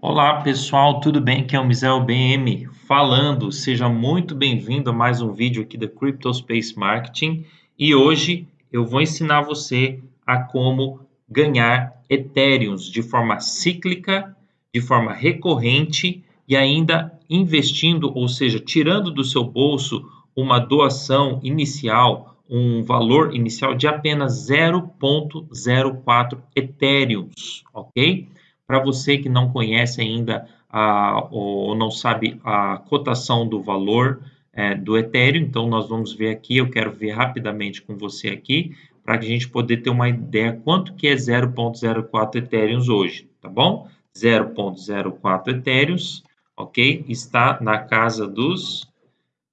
Olá pessoal, tudo bem? Aqui é o Mizel BM falando. Seja muito bem-vindo a mais um vídeo aqui da CryptoSpace Marketing e hoje eu vou ensinar você a como ganhar Ethereums de forma cíclica, de forma recorrente e ainda investindo, ou seja, tirando do seu bolso uma doação inicial, um valor inicial de apenas 0.04 Ethereums, ok? Para você que não conhece ainda a, ou não sabe a cotação do valor é, do Ethereum, então nós vamos ver aqui, eu quero ver rapidamente com você aqui, para a gente poder ter uma ideia quanto que é 0.04 Ethereum hoje, tá bom? 0.04 Ethereum, ok? Está na casa dos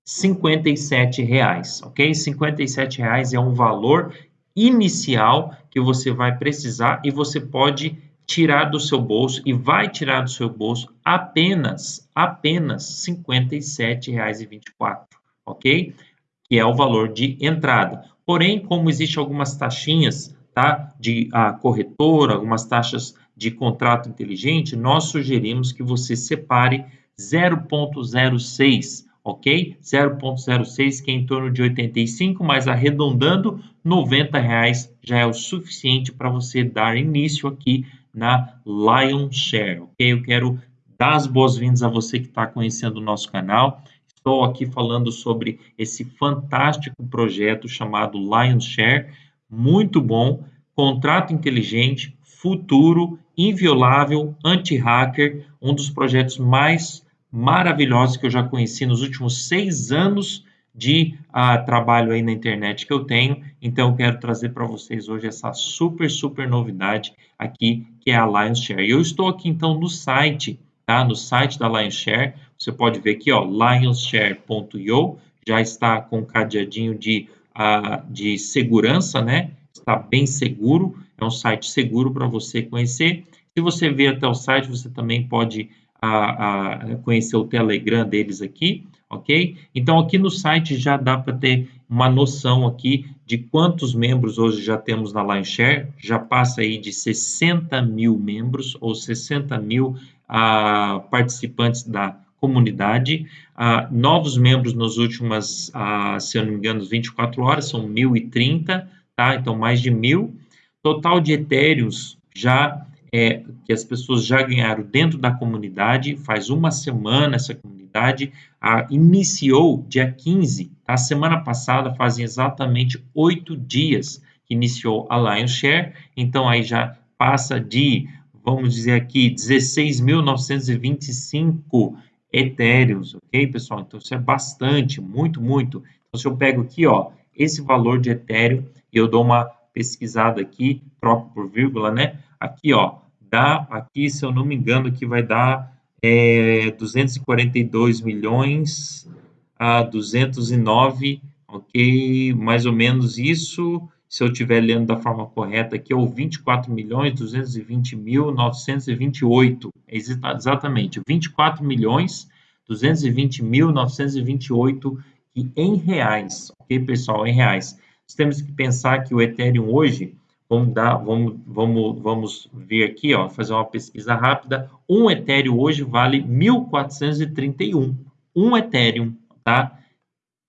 57 reais, ok? 57 reais é um valor inicial que você vai precisar e você pode tirar do seu bolso e vai tirar do seu bolso apenas, apenas R$ 57,24, ok? Que é o valor de entrada. Porém, como existem algumas taxinhas, tá? De a corretora, algumas taxas de contrato inteligente, nós sugerimos que você separe 0.06, ok? 0.06 que é em torno de 85, mas arredondando, 90 reais já é o suficiente para você dar início aqui na Lion Share, ok? Eu quero dar as boas-vindas a você que está conhecendo o nosso canal. Estou aqui falando sobre esse fantástico projeto chamado Lion Share, muito bom, contrato inteligente, futuro, inviolável, anti-hacker, um dos projetos mais maravilhosos que eu já conheci nos últimos seis anos de uh, trabalho aí na internet que eu tenho. Então, eu quero trazer para vocês hoje essa super, super novidade aqui, que é a Lionshare. Eu estou aqui, então, no site, tá? No site da Lionshare. Você pode ver aqui, ó, lionshare.io. Já está com um cadeadinho de, uh, de segurança, né? Está bem seguro. É um site seguro para você conhecer. Se você vier até o site, você também pode uh, conhecer o Telegram deles aqui ok? Então, aqui no site já dá para ter uma noção aqui de quantos membros hoje já temos na LineShare, já passa aí de 60 mil membros ou 60 mil ah, participantes da comunidade, ah, novos membros nos últimas, ah, se eu não me engano, 24 horas, são 1.030, tá? Então, mais de mil. Total de Ethereums já é, que as pessoas já ganharam dentro da comunidade, faz uma semana essa comunidade a, iniciou dia 15, a semana passada fazem exatamente oito dias que iniciou a Lion Share, então aí já passa de, vamos dizer aqui, 16.925 etéreos, ok, pessoal? Então isso é bastante, muito, muito. Então se eu pego aqui, ó, esse valor de etéreo e eu dou uma pesquisada aqui, troco por vírgula, né? Aqui, ó, dá aqui, se eu não me engano, que vai dar é, 242 milhões a 209, ok? Mais ou menos isso, se eu estiver lendo da forma correta aqui, ou 24 milhões 220 mil 928, exatamente, 24 milhões 220 mil 928 em reais, ok, pessoal, em reais. Nós temos que pensar que o Ethereum hoje, Vamos, dar, vamos, vamos, vamos ver aqui, ó, fazer uma pesquisa rápida. Um Ethereum hoje vale 1.431. Um Ethereum, tá?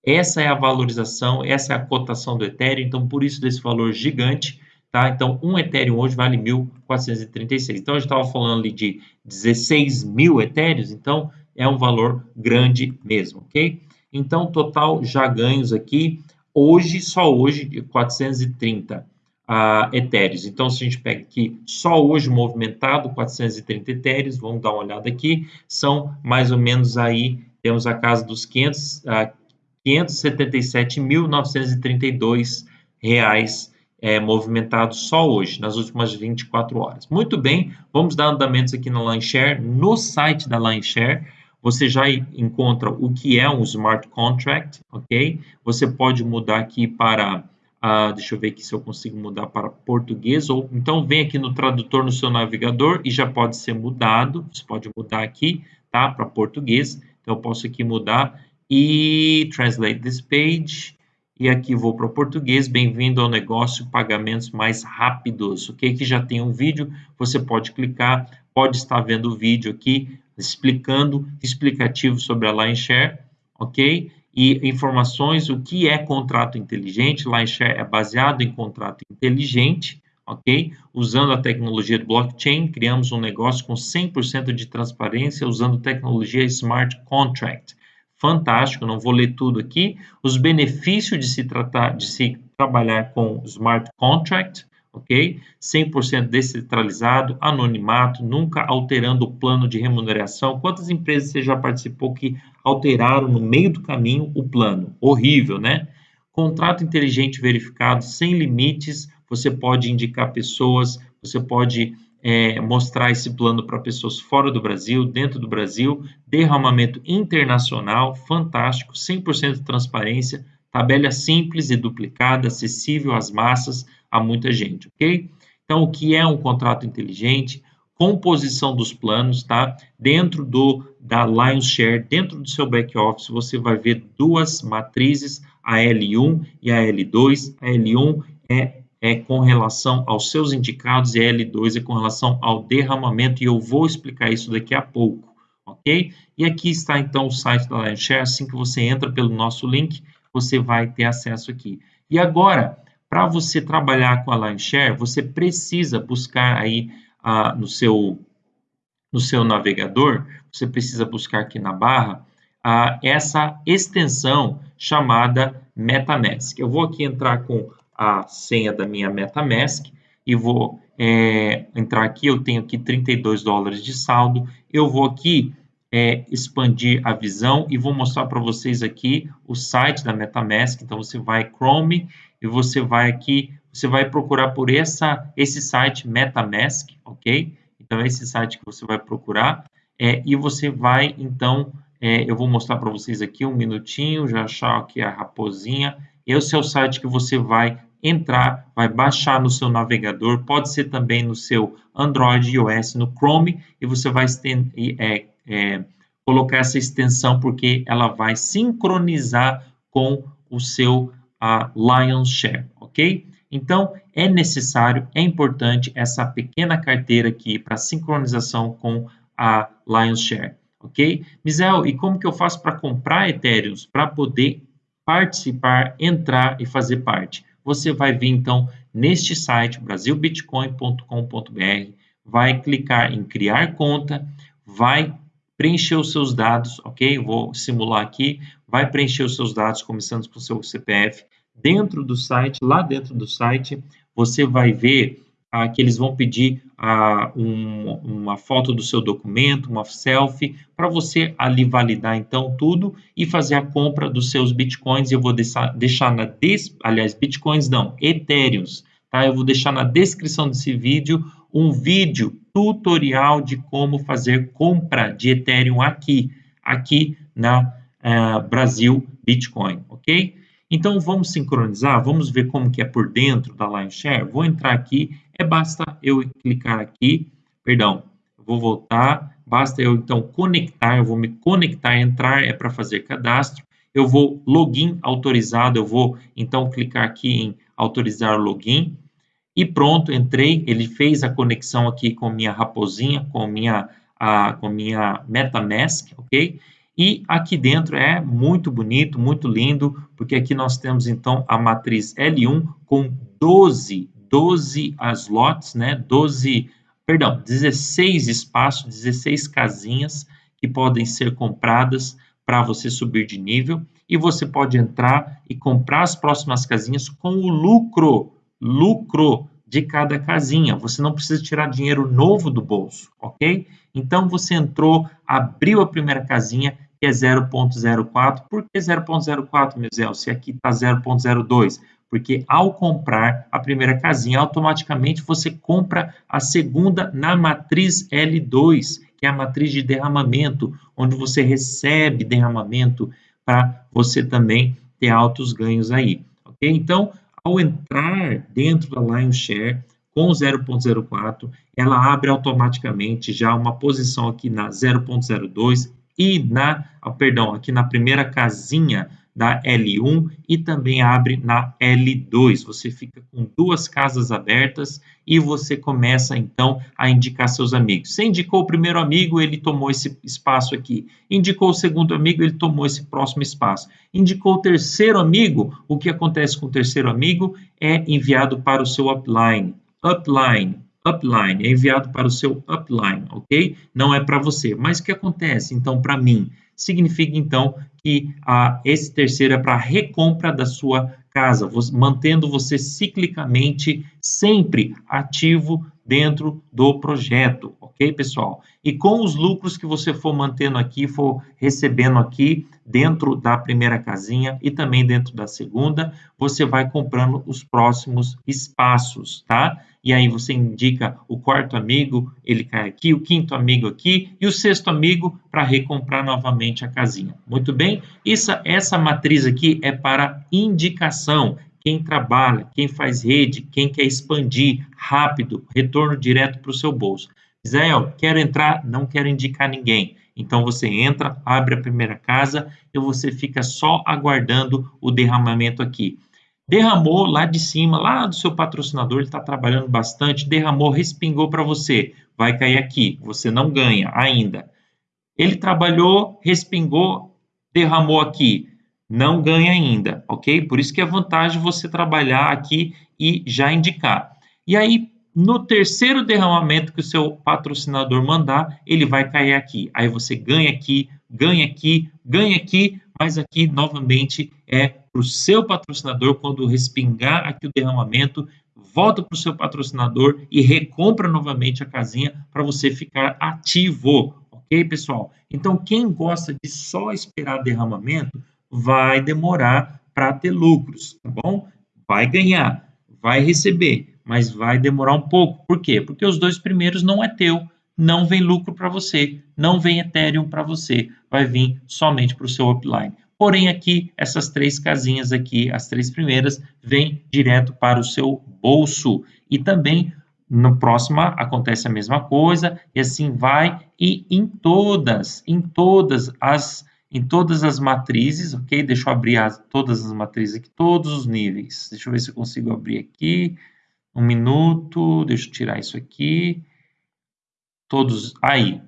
Essa é a valorização, essa é a cotação do Ethereum, então por isso desse valor gigante, tá? Então, um Ethereum hoje vale 1.436. Então, a gente estava falando ali de 16 mil Ethereums, então é um valor grande mesmo, ok? Então, total já ganhos aqui, hoje, só hoje, 430 uh, etéreos. Então, se a gente pega aqui só hoje movimentado, 430 etéreos, vamos dar uma olhada aqui, são mais ou menos aí, temos a casa dos 500, uh, 577.932 reais é, movimentados só hoje, nas últimas 24 horas. Muito bem, vamos dar andamentos aqui na LineShare. No site da LineShare, você já encontra o que é um smart contract, ok? Você pode mudar aqui para ah, deixa eu ver aqui se eu consigo mudar para português, ou então vem aqui no tradutor no seu navegador e já pode ser mudado, você pode mudar aqui, tá, para português, então eu posso aqui mudar e translate this page, e aqui vou para o português, bem-vindo ao negócio pagamentos mais rápidos, ok? Que já tem um vídeo, você pode clicar. Pode estar vendo o vídeo aqui explicando, explicativo sobre a LionShare, ok? E informações, o que é contrato inteligente, LionShare é baseado em contrato inteligente, ok? Usando a tecnologia do blockchain, criamos um negócio com 100% de transparência usando tecnologia Smart Contract. Fantástico, não vou ler tudo aqui. Os benefícios de se tratar, de se trabalhar com Smart Contract, ok? 100% descentralizado, anonimato, nunca alterando o plano de remuneração. Quantas empresas você já participou que alteraram no meio do caminho o plano? Horrível, né? Contrato inteligente verificado, sem limites, você pode indicar pessoas, você pode é, mostrar esse plano para pessoas fora do Brasil, dentro do Brasil, derramamento internacional, fantástico, 100% de transparência, tabela simples e duplicada, acessível às massas, a muita gente, ok? Então, o que é um contrato inteligente? Composição dos planos, tá? Dentro do da Lions Share, dentro do seu back office, você vai ver duas matrizes, a L1 e a L2. A L1 é é com relação aos seus indicados e a L2 é com relação ao derramamento, e eu vou explicar isso daqui a pouco, ok? E aqui está então o site da Lionshare, assim que você entra pelo nosso link, você vai ter acesso aqui. E agora, para você trabalhar com a Lionshare, você precisa buscar aí ah, no, seu, no seu navegador, você precisa buscar aqui na barra ah, essa extensão chamada MetaMask. Eu vou aqui entrar com a senha da minha MetaMask e vou é, entrar aqui, eu tenho aqui 32 dólares de saldo, eu vou aqui é, expandir a visão e vou mostrar para vocês aqui o site da MetaMask, então você vai Chrome e você vai aqui, você vai procurar por essa, esse site MetaMask, ok? Então, esse site que você vai procurar é, e você vai, então, é, eu vou mostrar para vocês aqui um minutinho, já achar aqui a raposinha, esse é o site que você vai entrar, vai baixar no seu navegador, pode ser também no seu Android iOS, no Chrome, e você vai é, é, colocar essa extensão porque ela vai sincronizar com o seu a Share, ok? Então, é necessário, é importante essa pequena carteira aqui para sincronização com a Lions Share, ok? Misel, e como que eu faço para comprar Ethereum para poder participar, entrar e fazer parte? Você vai vir, então, neste site, brasilbitcoin.com.br, vai clicar em criar conta, vai preencher os seus dados, ok? Vou simular aqui, vai preencher os seus dados, começando com o seu CPF. Dentro do site, lá dentro do site, você vai ver ah, que eles vão pedir ah, um, uma foto do seu documento, uma selfie, para você ali validar então tudo e fazer a compra dos seus bitcoins. Eu vou deixar, deixar na, des, aliás, bitcoins não, etéreos, tá? Eu vou deixar na descrição desse vídeo um vídeo tutorial de como fazer compra de Ethereum aqui, aqui na uh, Brasil Bitcoin, ok? Então vamos sincronizar, vamos ver como que é por dentro da Lionshare. Vou entrar aqui, é basta eu clicar aqui, perdão, vou voltar, basta eu então conectar, eu vou me conectar, entrar é para fazer cadastro. Eu vou login autorizado, eu vou então clicar aqui em autorizar login e pronto, entrei, ele fez a conexão aqui com minha raposinha, com minha, a, com minha MetaMask, ok? E aqui dentro é muito bonito, muito lindo, porque aqui nós temos então a matriz L1 com 12, 12 slots, né? 12, perdão, 16 espaços, 16 casinhas que podem ser compradas para você subir de nível e você pode entrar e comprar as próximas casinhas com o lucro lucro de cada casinha. Você não precisa tirar dinheiro novo do bolso, ok? Então você entrou, abriu a primeira casinha, que é 0.04. Por que 0.04, Misel? Se aqui está 0.02? Porque ao comprar a primeira casinha, automaticamente você compra a segunda na matriz L2, que é a matriz de derramamento, onde você recebe derramamento para você também ter altos ganhos aí. Ok? Então, ao entrar dentro da Lionshare com 0.04, ela abre automaticamente já uma posição aqui na 0.02 e na, oh, perdão, aqui na primeira casinha da L1 e também abre na L2. Você fica com duas casas abertas e você começa então a indicar seus amigos. Você indicou o primeiro amigo, ele tomou esse espaço aqui. Indicou o segundo amigo, ele tomou esse próximo espaço. Indicou o terceiro amigo, o que acontece com o terceiro amigo é enviado para o seu upline. Upline, upline, é enviado para o seu upline, ok? Não é para você. Mas o que acontece então para mim? Significa então que esse terceiro é para recompra da sua casa, mantendo você ciclicamente sempre ativo dentro do projeto, ok, pessoal? E com os lucros que você for mantendo aqui, for recebendo aqui dentro da primeira casinha e também dentro da segunda, você vai comprando os próximos espaços, tá? E aí você indica o quarto amigo, ele cai aqui, o quinto amigo aqui e o sexto amigo para recomprar novamente a casinha. Muito bem? Essa, essa matriz aqui é para indicação, quem trabalha, quem faz rede, quem quer expandir rápido, retorno direto para o seu bolso. Israel, quero entrar, não quero indicar ninguém. Então você entra, abre a primeira casa e você fica só aguardando o derramamento aqui. Derramou lá de cima, lá do seu patrocinador, ele está trabalhando bastante, derramou, respingou para você, vai cair aqui, você não ganha ainda. Ele trabalhou, respingou, derramou aqui, não ganha ainda, ok? Por isso que é vantagem você trabalhar aqui e já indicar. E aí, no terceiro derramamento que o seu patrocinador mandar, ele vai cair aqui. Aí você ganha aqui, ganha aqui, ganha aqui, mas aqui novamente é para o seu patrocinador quando respingar aqui o derramamento, volta para o seu patrocinador e recompra novamente a casinha para você ficar ativo, ok, pessoal? Então, quem gosta de só esperar derramamento, vai demorar para ter lucros, tá bom? Vai ganhar, vai receber, mas vai demorar um pouco. Por quê? Porque os dois primeiros não é teu, não vem lucro para você, não vem Ethereum para você, vai vir somente para o seu upline. Porém, aqui, essas três casinhas aqui, as três primeiras, vêm direto para o seu bolso. E também, no próximo, acontece a mesma coisa, e assim vai, e em todas, em todas as em todas as matrizes, ok? Deixa eu abrir as, todas as matrizes aqui, todos os níveis. Deixa eu ver se eu consigo abrir aqui. Um minuto, deixa eu tirar isso aqui. Todos, aí.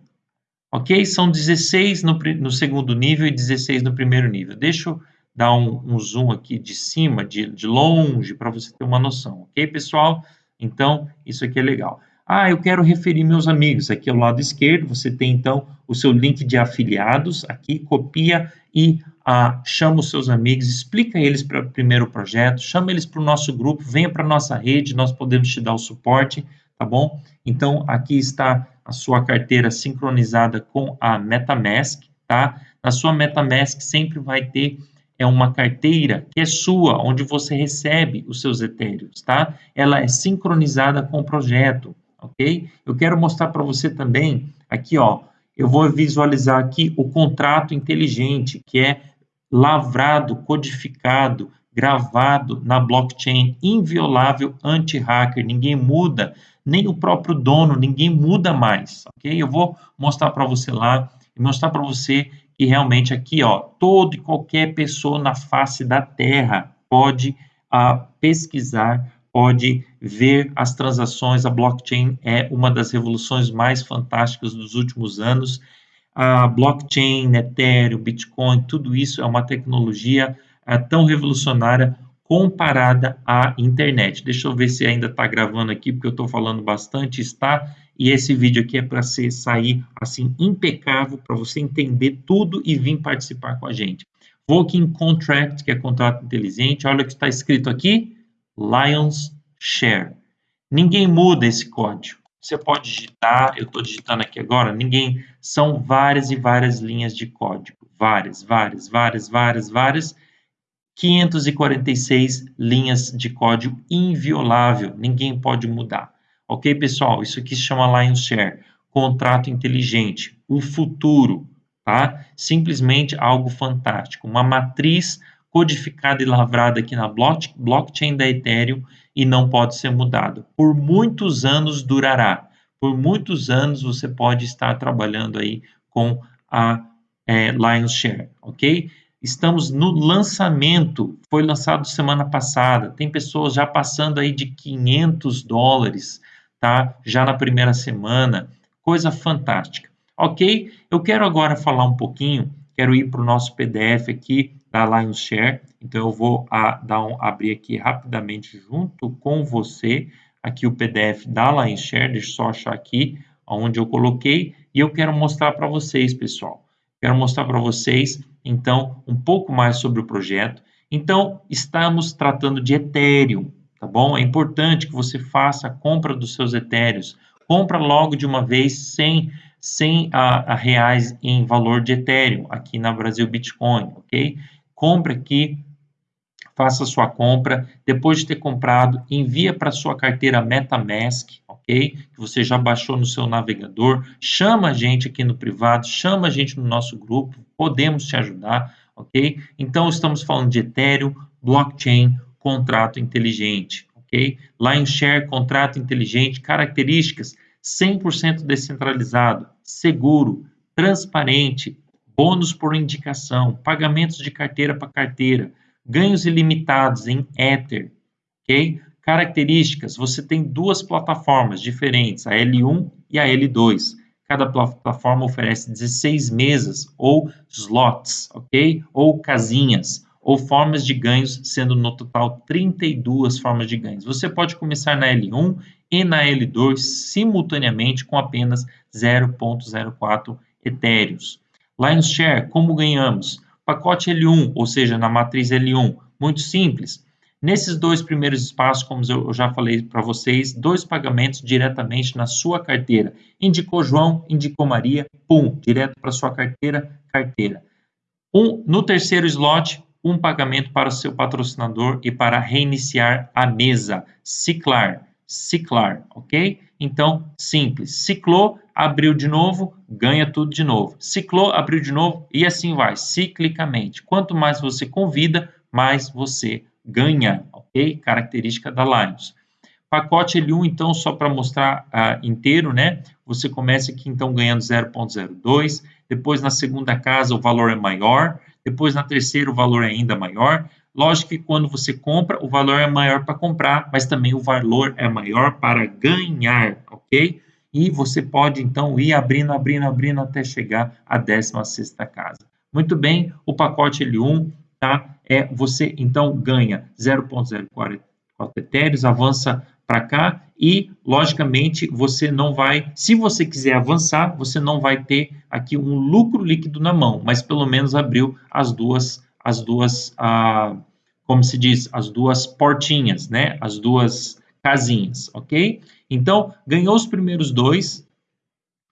Ok? São 16 no, no segundo nível e 16 no primeiro nível. Deixa eu dar um, um zoom aqui de cima, de, de longe, para você ter uma noção. Ok, pessoal? Então, isso aqui é legal. Ah, eu quero referir meus amigos. Aqui ao lado esquerdo, você tem então o seu link de afiliados. Aqui, copia e ah, chama os seus amigos, explica eles para o primeiro projeto, chama eles para o nosso grupo, venha para a nossa rede, nós podemos te dar o suporte, tá bom? Então, aqui está a sua carteira sincronizada com a MetaMask, tá? Na sua MetaMask sempre vai ter é uma carteira que é sua, onde você recebe os seus etéreos, tá? Ela é sincronizada com o projeto ok? Eu quero mostrar para você também, aqui, ó, eu vou visualizar aqui o contrato inteligente, que é lavrado, codificado, gravado na blockchain, inviolável, anti-hacker, ninguém muda, nem o próprio dono, ninguém muda mais, ok? Eu vou mostrar para você lá mostrar para você que realmente aqui, ó, todo e qualquer pessoa na face da Terra pode uh, pesquisar pode ver as transações. A blockchain é uma das revoluções mais fantásticas dos últimos anos. A blockchain, Ethereum, Bitcoin, tudo isso é uma tecnologia é, tão revolucionária comparada à internet. Deixa eu ver se ainda está gravando aqui, porque eu estou falando bastante, está. E esse vídeo aqui é para sair assim impecável, para você entender tudo e vir participar com a gente. Vou aqui em Contract, que é contrato inteligente. Olha o que está escrito aqui Lions Share. Ninguém muda esse código. Você pode digitar, eu estou digitando aqui agora, ninguém. São várias e várias linhas de código. Várias, várias, várias, várias, várias. 546 linhas de código inviolável. Ninguém pode mudar. Ok, pessoal? Isso aqui se chama Lions Share. Contrato inteligente. O futuro, tá? Simplesmente algo fantástico. Uma matriz codificada e lavrada aqui na blockchain da Ethereum e não pode ser mudado. Por muitos anos durará. Por muitos anos você pode estar trabalhando aí com a é, Lions Share, ok? Estamos no lançamento, foi lançado semana passada. Tem pessoas já passando aí de 500 dólares, tá? Já na primeira semana, coisa fantástica. Ok? Eu quero agora falar um pouquinho, quero ir para o nosso PDF aqui da Lions Share. Então eu vou a, dar um, abrir aqui rapidamente junto com você aqui o PDF da Lions Share. Deixa eu só achar aqui onde eu coloquei e eu quero mostrar para vocês, pessoal. Quero mostrar para vocês então um pouco mais sobre o projeto. Então, estamos tratando de Ethereum, tá bom? É importante que você faça a compra dos seus Ethereums. Compra logo de uma vez sem, sem a, a reais em valor de Ethereum aqui na Brasil Bitcoin, ok? Compre aqui, faça sua compra. Depois de ter comprado, envia para sua carteira MetaMask, ok? Que você já baixou no seu navegador. Chama a gente aqui no privado, chama a gente no nosso grupo, podemos te ajudar, ok? Então, estamos falando de Ethereum, blockchain, contrato inteligente, ok? Share, contrato inteligente, características 100% descentralizado, seguro, transparente, bônus por indicação, pagamentos de carteira para carteira, ganhos ilimitados em Ether, ok? Características, você tem duas plataformas diferentes, a L1 e a L2. Cada plataforma oferece 16 mesas ou slots, ok? Ou casinhas, ou formas de ganhos, sendo no total 32 formas de ganhos. Você pode começar na L1 e na L2 simultaneamente com apenas 0.04 etéreos. Lions Share, como ganhamos? Pacote L1, ou seja, na matriz L1, muito simples. Nesses dois primeiros espaços, como eu já falei para vocês, dois pagamentos diretamente na sua carteira. Indicou João, indicou Maria, pum, direto para sua carteira, carteira. Um, no terceiro slot, um pagamento para o seu patrocinador e para reiniciar a mesa. Ciclar, ciclar, ok? Então, simples. Ciclou, abriu de novo, ganha tudo de novo. Ciclou, abriu de novo e assim vai, ciclicamente. Quanto mais você convida, mais você ganha, ok? Característica da Lions. Pacote L1, então, só para mostrar uh, inteiro, né? Você começa aqui, então, ganhando 0,02. Depois, na segunda casa, o valor é maior. Depois, na terceira, o valor é ainda maior. Lógico que quando você compra, o valor é maior para comprar, mas também o valor é maior para ganhar, ok? E você pode, então, ir abrindo, abrindo, abrindo até chegar à 16 casa. Muito bem, o pacote L1 tá? É, você então ganha 0,04 etéreos, avança para cá e, logicamente, você não vai, se você quiser avançar, você não vai ter aqui um lucro líquido na mão, mas pelo menos abriu as duas, as duas, ah, como se diz, as duas portinhas, né? As duas casinhas, ok? Então, ganhou os primeiros dois,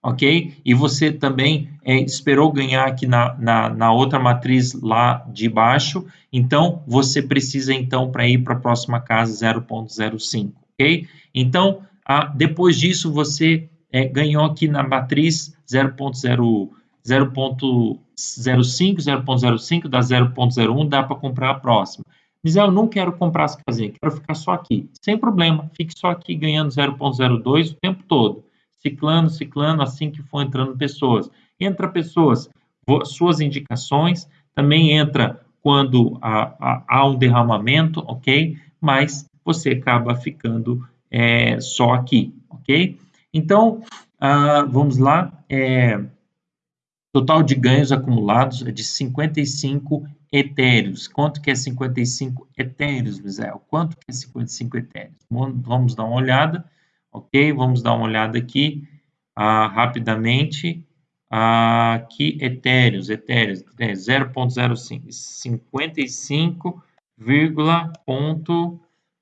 ok? E você também é, esperou ganhar aqui na, na, na, outra matriz lá de baixo, então você precisa então para ir para a próxima casa 0.05, ok? Então, a, depois disso você é, ganhou aqui na matriz 0.0 0.05, 0.05, dá 0.01, dá para comprar a próxima. Mas eu não quero comprar as casinhas, quero ficar só aqui. Sem problema, fique só aqui ganhando 0.02 o tempo todo ciclando, ciclando, assim que for entrando pessoas. Entra pessoas, suas indicações, também entra quando há, há, há um derramamento, ok? Mas você acaba ficando é, só aqui, ok? Então, ah, vamos lá. É, total de ganhos acumulados é de 55 etéreos. Quanto que é 55 etéreos, Misael? Quanto que é 55 etéreos? Vamos dar uma olhada. Ok? Vamos dar uma olhada aqui ah, rapidamente. Ah, aqui, etéreos, etéreos, 0.05, 55, ponto,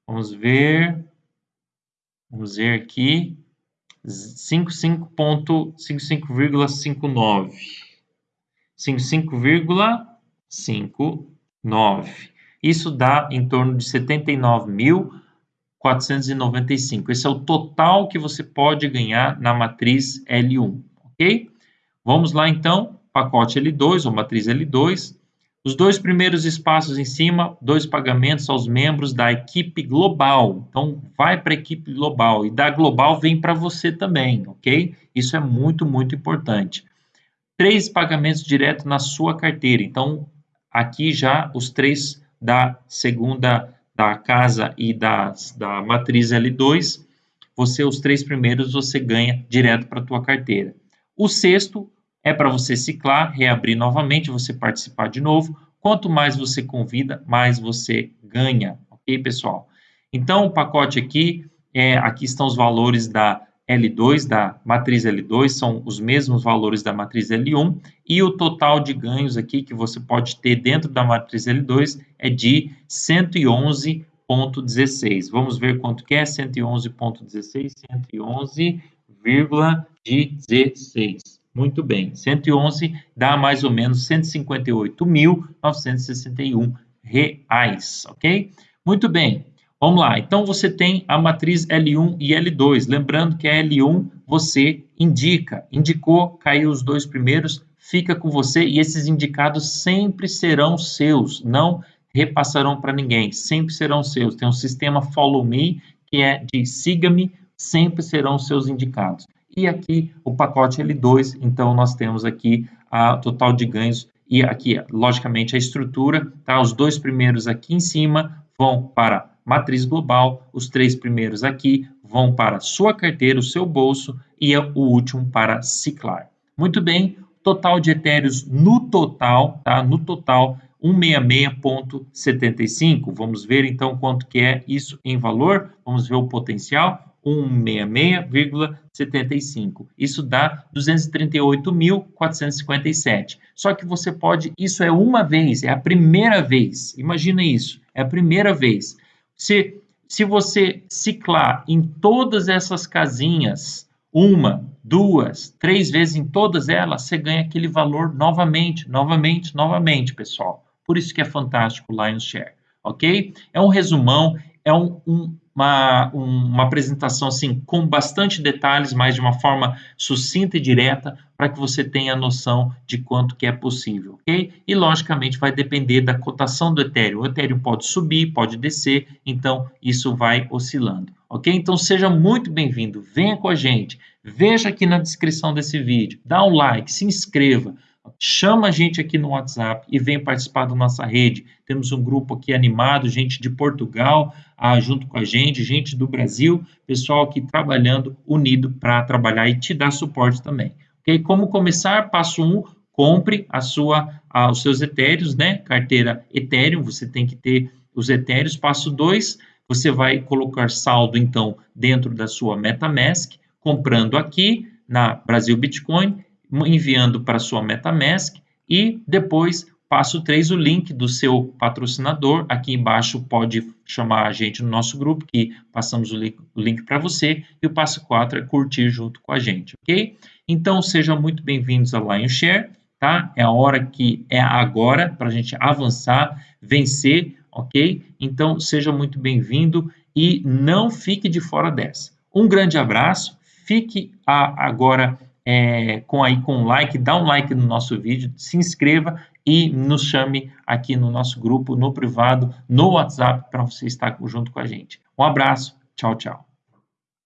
vamos ver, vamos ver aqui, 55.55,59, 55,59. Isso dá em torno de 79 mil 495. Esse é o total que você pode ganhar na matriz L1, ok? Vamos lá então, pacote L2 ou matriz L2. Os dois primeiros espaços em cima, dois pagamentos aos membros da equipe global. Então, vai para a equipe global e da global vem para você também, ok? Isso é muito, muito importante. Três pagamentos direto na sua carteira. Então, aqui já os três da segunda da casa e das, da matriz L2, você os três primeiros você ganha direto para a tua carteira. O sexto é para você ciclar, reabrir novamente, você participar de novo. Quanto mais você convida, mais você ganha, ok, pessoal? Então, o pacote aqui, é, aqui estão os valores da L2, da matriz L2, são os mesmos valores da matriz L1, e o total de ganhos aqui que você pode ter dentro da matriz L2 é de 111,16. Vamos ver quanto que é 111,16, 111,16. Muito bem, 111 dá mais ou menos 158.961 reais, ok? Muito bem, Vamos lá, então você tem a matriz L1 e L2. Lembrando que a L1 você indica, indicou, caiu os dois primeiros, fica com você e esses indicados sempre serão seus, não repassarão para ninguém, sempre serão seus. Tem um sistema Follow Me, que é de siga-me, sempre serão seus indicados. E aqui o pacote L2, então nós temos aqui a total de ganhos e aqui, logicamente, a estrutura, tá? Os dois primeiros aqui em cima vão para matriz global, os três primeiros aqui vão para sua carteira, o seu bolso, e o último para ciclar. Muito bem, total de etéreos no total, tá? No total, 166.75. Vamos ver então quanto que é isso em valor. Vamos ver o potencial. 166,75. Isso dá 238.457. Só que você pode, isso é uma vez, é a primeira vez. Imagina isso, é a primeira vez. Se, se você ciclar em todas essas casinhas, uma, duas, três vezes em todas elas, você ganha aquele valor novamente, novamente, novamente, pessoal. Por isso que é fantástico o Lions Share, ok? É um resumão, é um, um uma, uma apresentação assim com bastante detalhes, mas de uma forma sucinta e direta, para que você tenha noção de quanto que é possível, ok? E logicamente vai depender da cotação do Ethereum. O Ethereum pode subir, pode descer, então isso vai oscilando, ok? Então seja muito bem-vindo, venha com a gente, veja aqui na descrição desse vídeo, dá um like, se inscreva, chama a gente aqui no WhatsApp e vem participar da nossa rede. Temos um grupo aqui animado, gente de Portugal ah, junto com a gente, gente do Brasil, pessoal aqui trabalhando unido para trabalhar e te dar suporte também. Ok? Como começar? Passo 1, um, compre a sua, os seus etéreos, né? Carteira Ethereum, você tem que ter os etéreos. Passo 2, você vai colocar saldo, então, dentro da sua MetaMask, comprando aqui na Brasil Bitcoin enviando para sua MetaMask e depois passo 3 o link do seu patrocinador. Aqui embaixo pode chamar a gente no nosso grupo que passamos o link, link para você e o passo 4 é curtir junto com a gente, ok? Então sejam muito bem-vindos ao Lion Share, tá? É a hora que é agora para a gente avançar, vencer, ok? Então seja muito bem-vindo e não fique de fora dessa. Um grande abraço, fique a, agora é, com aí com like, dá um like no nosso vídeo, se inscreva e nos chame aqui no nosso grupo, no privado, no WhatsApp, para você estar junto com a gente. Um abraço, tchau, tchau.